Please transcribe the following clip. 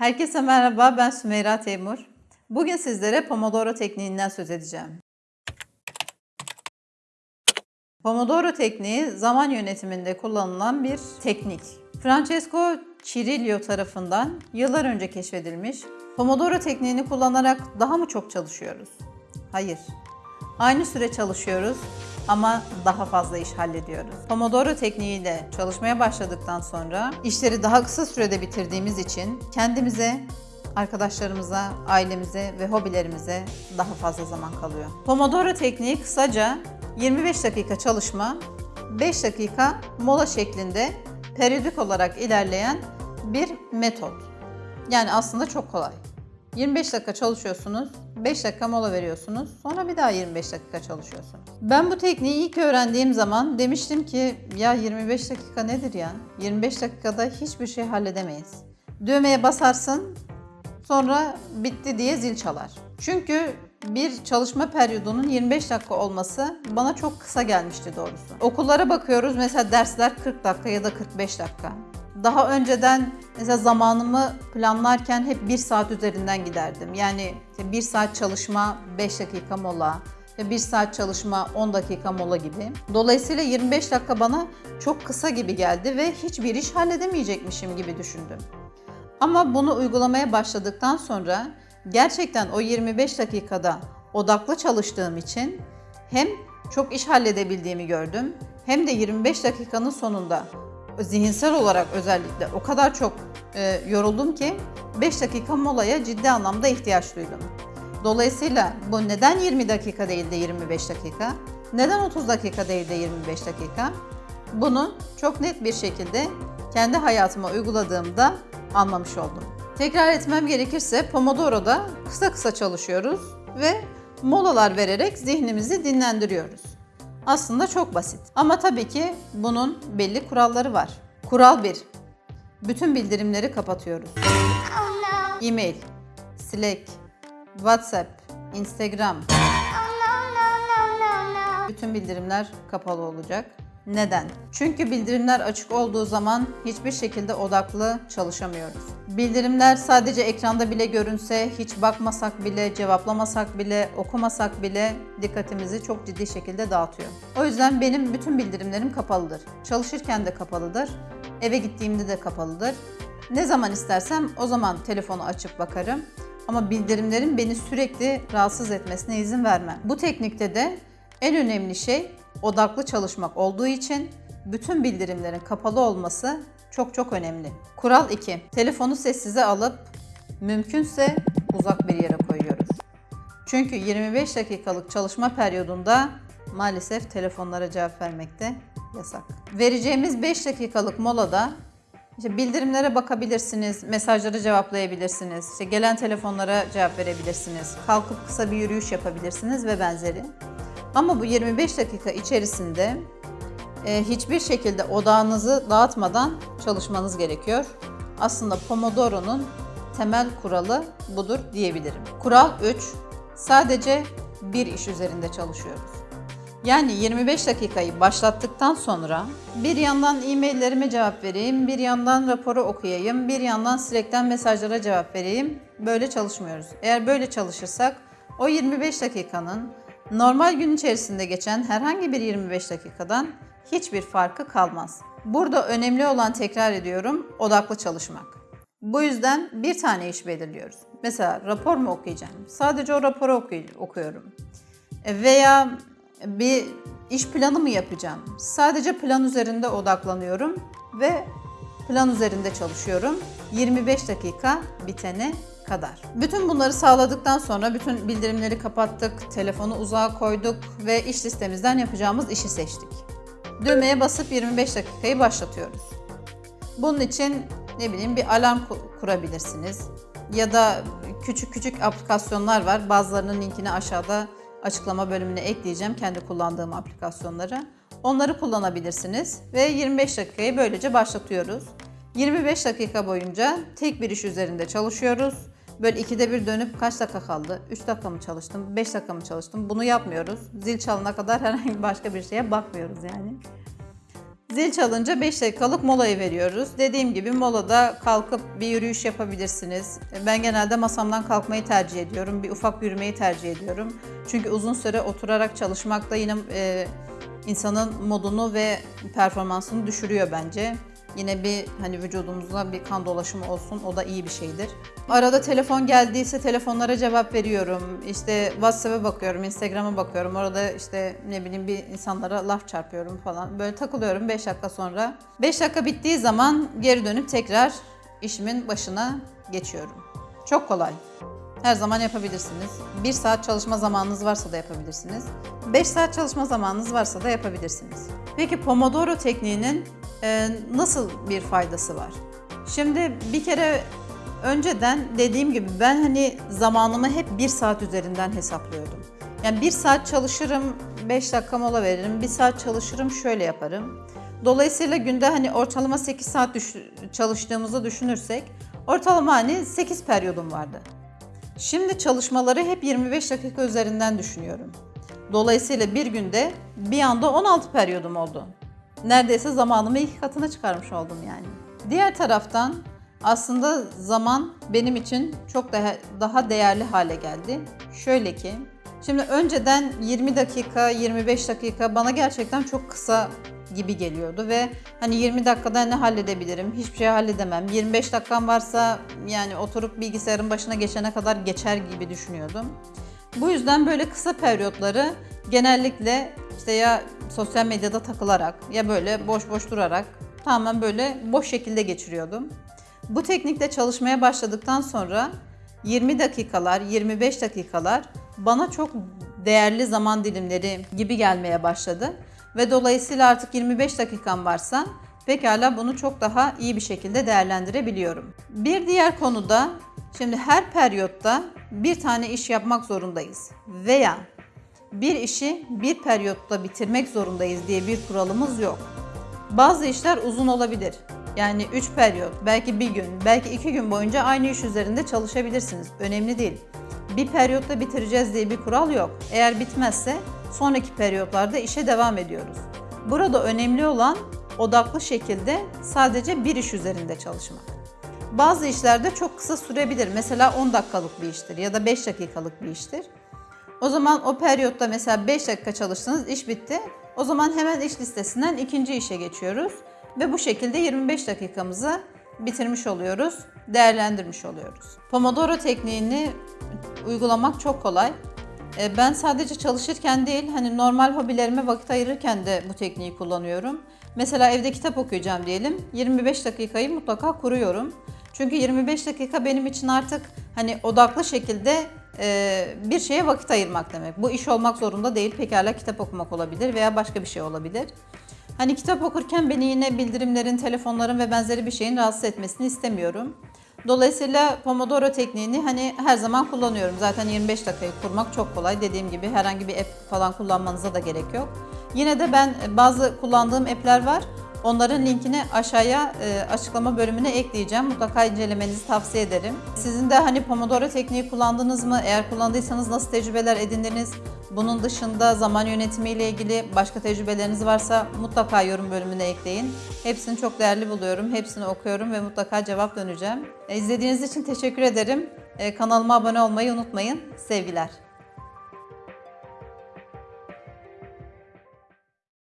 Herkese merhaba, ben Sümeyra Teymur. Bugün sizlere Pomodoro tekniğinden söz edeceğim. Pomodoro tekniği zaman yönetiminde kullanılan bir teknik. Francesco Cirillo tarafından yıllar önce keşfedilmiş. Pomodoro tekniğini kullanarak daha mı çok çalışıyoruz? Hayır. Aynı süre çalışıyoruz ama daha fazla iş hallediyoruz. Pomodoro tekniğiyle çalışmaya başladıktan sonra işleri daha kısa sürede bitirdiğimiz için kendimize, arkadaşlarımıza, ailemize ve hobilerimize daha fazla zaman kalıyor. Pomodoro tekniği kısaca 25 dakika çalışma, 5 dakika mola şeklinde periyodik olarak ilerleyen bir metot. Yani aslında çok kolay. 25 dakika çalışıyorsunuz, 5 dakika mola veriyorsunuz, sonra bir daha 25 dakika çalışıyorsunuz. Ben bu tekniği ilk öğrendiğim zaman demiştim ki ya 25 dakika nedir ya? 25 dakikada hiçbir şey halledemeyiz. Düğmeye basarsın, sonra bitti diye zil çalar. Çünkü bir çalışma periyodunun 25 dakika olması bana çok kısa gelmişti doğrusu. Okullara bakıyoruz mesela dersler 40 dakika ya da 45 dakika. Daha önceden mesela zamanımı planlarken hep 1 saat üzerinden giderdim. Yani 1 saat çalışma 5 dakika mola, 1 saat çalışma 10 dakika mola gibi. Dolayısıyla 25 dakika bana çok kısa gibi geldi ve hiçbir iş halledemeyecekmişim gibi düşündüm. Ama bunu uygulamaya başladıktan sonra gerçekten o 25 dakikada odaklı çalıştığım için hem çok iş halledebildiğimi gördüm hem de 25 dakikanın sonunda zihinsel olarak özellikle o kadar çok e, yoruldum ki 5 dakika molaya ciddi anlamda ihtiyaç duydum. Dolayısıyla bu neden 20 dakika değil de 25 dakika? Neden 30 dakika değil de 25 dakika? Bunu çok net bir şekilde kendi hayatıma uyguladığımda anlamış oldum. Tekrar etmem gerekirse Pomodoro'da kısa kısa çalışıyoruz ve molalar vererek zihnimizi dinlendiriyoruz. Aslında çok basit. Ama tabii ki bunun belli kuralları var. Kural 1. Bütün bildirimleri kapatıyoruz. E-mail, Slack, WhatsApp, Instagram. Bütün bildirimler kapalı olacak. Neden? Çünkü bildirimler açık olduğu zaman hiçbir şekilde odaklı çalışamıyoruz. Bildirimler sadece ekranda bile görünse, hiç bakmasak bile, cevaplamasak bile, okumasak bile dikkatimizi çok ciddi şekilde dağıtıyor. O yüzden benim bütün bildirimlerim kapalıdır. Çalışırken de kapalıdır, eve gittiğimde de kapalıdır. Ne zaman istersem o zaman telefonu açıp bakarım. Ama bildirimlerin beni sürekli rahatsız etmesine izin vermem. Bu teknikte de en önemli şey odaklı çalışmak olduğu için bütün bildirimlerin kapalı olması çok çok önemli. Kural 2. Telefonu sessize alıp mümkünse uzak bir yere koyuyoruz. Çünkü 25 dakikalık çalışma periyodunda maalesef telefonlara cevap vermekte yasak. Vereceğimiz 5 dakikalık molada işte bildirimlere bakabilirsiniz, mesajları cevaplayabilirsiniz, işte gelen telefonlara cevap verebilirsiniz, kalkıp kısa bir yürüyüş yapabilirsiniz ve benzeri. Ama bu 25 dakika içerisinde e, hiçbir şekilde odağınızı dağıtmadan çalışmanız gerekiyor. Aslında Pomodoro'nun temel kuralı budur diyebilirim. Kural 3. Sadece bir iş üzerinde çalışıyoruz. Yani 25 dakikayı başlattıktan sonra bir yandan e-maillerime cevap vereyim, bir yandan raporu okuyayım, bir yandan Slack'ten mesajlara cevap vereyim. Böyle çalışmıyoruz. Eğer böyle çalışırsak o 25 dakikanın normal gün içerisinde geçen herhangi bir 25 dakikadan hiçbir farkı kalmaz. Burada önemli olan tekrar ediyorum odaklı çalışmak. Bu yüzden bir tane iş belirliyoruz. Mesela rapor mu okuyacağım? Sadece o raporu oku- okuyorum. Veya bir iş planı mı yapacağım? Sadece plan üzerinde odaklanıyorum ve plan üzerinde çalışıyorum. 25 dakika bitene kadar. Bütün bunları sağladıktan sonra bütün bildirimleri kapattık, telefonu uzağa koyduk ve iş listemizden yapacağımız işi seçtik. Düğmeye basıp 25 dakikayı başlatıyoruz. Bunun için ne bileyim bir alarm ku- kurabilirsiniz. Ya da küçük küçük aplikasyonlar var. Bazılarının linkini aşağıda açıklama bölümüne ekleyeceğim kendi kullandığım aplikasyonları. Onları kullanabilirsiniz ve 25 dakikayı böylece başlatıyoruz. 25 dakika boyunca tek bir iş üzerinde çalışıyoruz. Böyle ikide bir dönüp kaç dakika kaldı? 3 dakika mı çalıştım? 5 dakika mı çalıştım? Bunu yapmıyoruz. Zil çalana kadar herhangi başka bir şeye bakmıyoruz yani. Zil çalınca 5 dakikalık molayı veriyoruz. Dediğim gibi molada kalkıp bir yürüyüş yapabilirsiniz. Ben genelde masamdan kalkmayı tercih ediyorum. Bir ufak yürümeyi tercih ediyorum. Çünkü uzun süre oturarak çalışmak da yine e, insanın modunu ve performansını düşürüyor bence. Yine bir hani vücudumuza bir kan dolaşımı olsun o da iyi bir şeydir. Arada telefon geldiyse telefonlara cevap veriyorum. İşte WhatsApp'a bakıyorum, Instagram'a bakıyorum. Orada işte ne bileyim bir insanlara laf çarpıyorum falan. Böyle takılıyorum 5 dakika sonra. 5 dakika bittiği zaman geri dönüp tekrar işimin başına geçiyorum. Çok kolay. Her zaman yapabilirsiniz. 1 saat çalışma zamanınız varsa da yapabilirsiniz. 5 saat çalışma zamanınız varsa da yapabilirsiniz. Peki Pomodoro tekniğinin e, nasıl bir faydası var? Şimdi bir kere önceden dediğim gibi ben hani zamanımı hep 1 saat üzerinden hesaplıyordum. Yani 1 saat çalışırım, 5 dakika mola veririm, 1 saat çalışırım, şöyle yaparım. Dolayısıyla günde hani ortalama 8 saat düş- çalıştığımızı düşünürsek ortalama hani 8 periyodum vardı. Şimdi çalışmaları hep 25 dakika üzerinden düşünüyorum. Dolayısıyla bir günde bir anda 16 periyodum oldu. Neredeyse zamanımı iki katına çıkarmış oldum yani. Diğer taraftan aslında zaman benim için çok daha, daha değerli hale geldi. Şöyle ki, şimdi önceden 20 dakika, 25 dakika bana gerçekten çok kısa gibi geliyordu ve hani 20 dakikada ne halledebilirim? Hiçbir şey halledemem. 25 dakikam varsa yani oturup bilgisayarın başına geçene kadar geçer gibi düşünüyordum. Bu yüzden böyle kısa periyotları genellikle işte ya sosyal medyada takılarak ya böyle boş boş durarak tamamen böyle boş şekilde geçiriyordum. Bu teknikle çalışmaya başladıktan sonra 20 dakikalar, 25 dakikalar bana çok değerli zaman dilimleri gibi gelmeye başladı. Ve dolayısıyla artık 25 dakikam varsa pekala bunu çok daha iyi bir şekilde değerlendirebiliyorum. Bir diğer konuda şimdi her periyotta bir tane iş yapmak zorundayız veya bir işi bir periyotta bitirmek zorundayız diye bir kuralımız yok. Bazı işler uzun olabilir. Yani 3 periyot, belki bir gün, belki 2 gün boyunca aynı iş üzerinde çalışabilirsiniz. Önemli değil. Bir periyotta bitireceğiz diye bir kural yok. Eğer bitmezse sonraki periyotlarda işe devam ediyoruz. Burada önemli olan odaklı şekilde sadece bir iş üzerinde çalışmak. Bazı işlerde çok kısa sürebilir. Mesela 10 dakikalık bir iştir ya da 5 dakikalık bir iştir. O zaman o periyotta mesela 5 dakika çalıştınız, iş bitti. O zaman hemen iş listesinden ikinci işe geçiyoruz ve bu şekilde 25 dakikamızı bitirmiş oluyoruz, değerlendirmiş oluyoruz. Pomodoro tekniğini uygulamak çok kolay. E, Ben sadece çalışırken değil, hani normal hobilerime vakit ayırırken de bu tekniği kullanıyorum. Mesela evde kitap okuyacağım diyelim, 25 dakikayı mutlaka kuruyorum. Çünkü 25 dakika benim için artık hani odaklı şekilde e, bir şeye vakit ayırmak demek. Bu iş olmak zorunda değil, pekala kitap okumak olabilir veya başka bir şey olabilir. Hani kitap okurken beni yine bildirimlerin, telefonların ve benzeri bir şeyin rahatsız etmesini istemiyorum. Dolayısıyla Pomodoro tekniğini hani her zaman kullanıyorum. Zaten 25 dakikayı kurmak çok kolay. Dediğim gibi herhangi bir app falan kullanmanıza da gerek yok. Yine de ben bazı kullandığım app'ler var. Onların linkini aşağıya e, açıklama bölümüne ekleyeceğim. Mutlaka incelemenizi tavsiye ederim. Sizin de hani Pomodoro tekniği kullandınız mı? Eğer kullandıysanız nasıl tecrübeler edindiniz? Bunun dışında zaman yönetimi ile ilgili başka tecrübeleriniz varsa mutlaka yorum bölümüne ekleyin. Hepsini çok değerli buluyorum. Hepsini okuyorum ve mutlaka cevap döneceğim. E, İzlediğiniz için teşekkür ederim. E, Kanalıma abone olmayı unutmayın. Sevgiler.